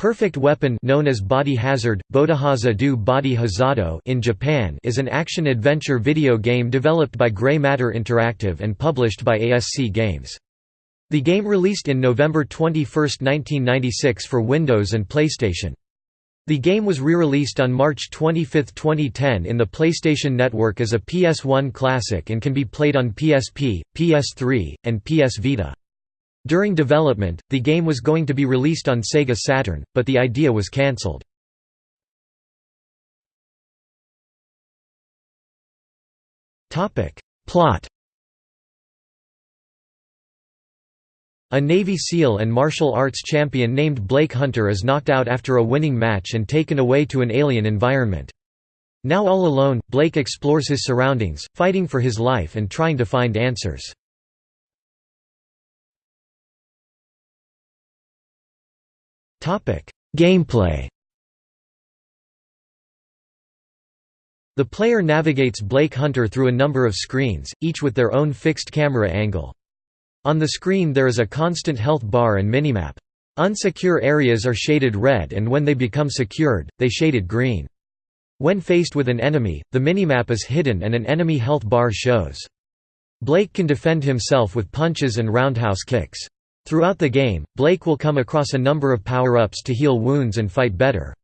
Perfect Weapon known as Body Hazard, Bodahaza do Body Hazado in Japan is an action-adventure video game developed by Grey Matter Interactive and published by ASC Games. The game released in November 21, 1996 for Windows and PlayStation. The game was re-released on March 25, 2010 in the PlayStation Network as a PS1 classic and can be played on PSP, PS3, and PS Vita. During development, the game was going to be released on Sega Saturn, but the idea was cancelled. Plot A Navy SEAL and martial arts champion named Blake Hunter is knocked out after a winning match and taken away to an alien environment. Now all alone, Blake explores his surroundings, fighting for his life and trying to find answers. Gameplay The player navigates Blake Hunter through a number of screens, each with their own fixed camera angle. On the screen there is a constant health bar and minimap. Unsecure areas are shaded red and when they become secured, they shaded green. When faced with an enemy, the minimap is hidden and an enemy health bar shows. Blake can defend himself with punches and roundhouse kicks. Throughout the game, Blake will come across a number of power-ups to heal wounds and fight better.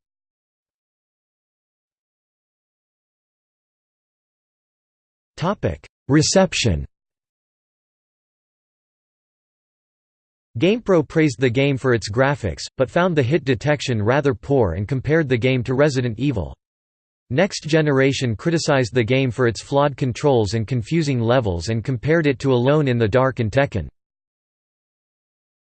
Reception GamePro praised the game for its graphics, but found the hit detection rather poor and compared the game to Resident Evil. Next Generation criticized the game for its flawed controls and confusing levels and compared it to Alone in the Dark and Tekken.